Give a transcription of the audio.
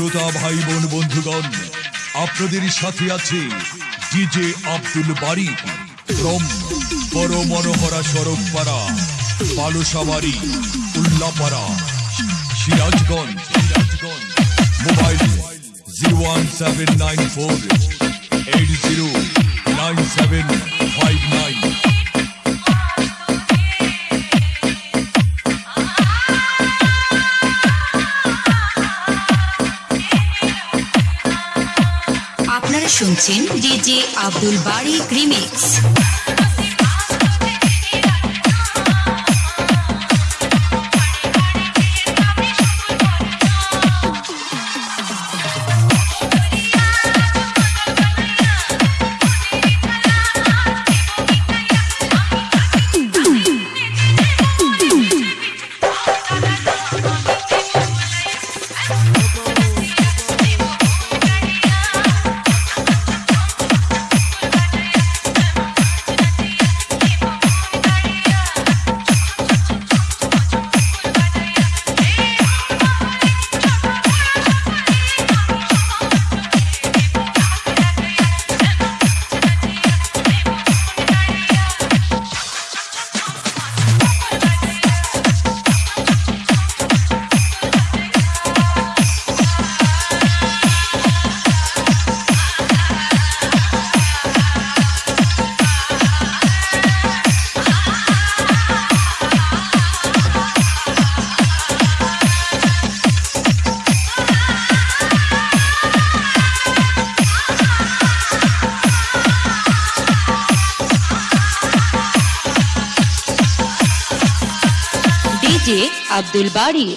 শ্রোতা ভাই বোন বন্ধুগণ, আপনাদের সাথে আছে ডিজে আব্দুল বাড়ি from Boro Monohora Sorob Para Balusabari Ullapara Sirajganj, mobile zero one seven nine four eight zero. শুনছেন DJ Abdul Bari remix. DJ Abdul বাড়ি